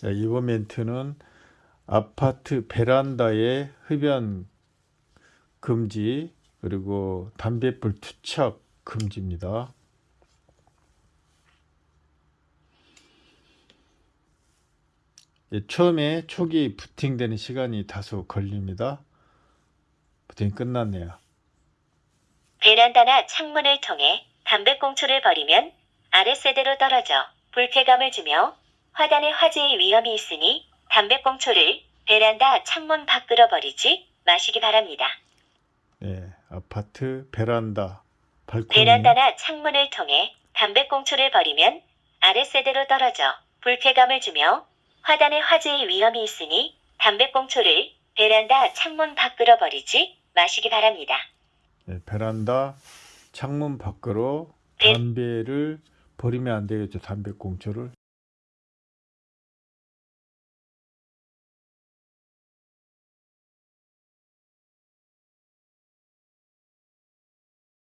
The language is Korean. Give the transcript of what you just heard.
자, 이번 멘트는 아파트 베란다에 흡연 금지 그리고 담뱃불 투척 금지입니다. 예, 처음에 초기 부팅되는 시간이 다소 걸립니다. 부팅 끝났네요. 베란다나 창문을 통해 담배꽁초를 버리면 아랫세대로 떨어져 불쾌감을 주며 화단의 화재의 위험이 있으니 담배꽁초를 베란다 창문 밖으로 버리지 마시기 바랍니다. 네, 아파트 베란다 발코니 베란다나 창문을 통해 담배꽁초를 버리면 아랫세대로 떨어져 불쾌감을 주며 화단의 화재의 위험이 있으니 담배꽁초를 베란다 창문 밖으로 버리지 마시기 바랍니다. 네, 베란다 창문 밖으로 네. 담배를 버리면 안 되겠죠. 담배꽁초를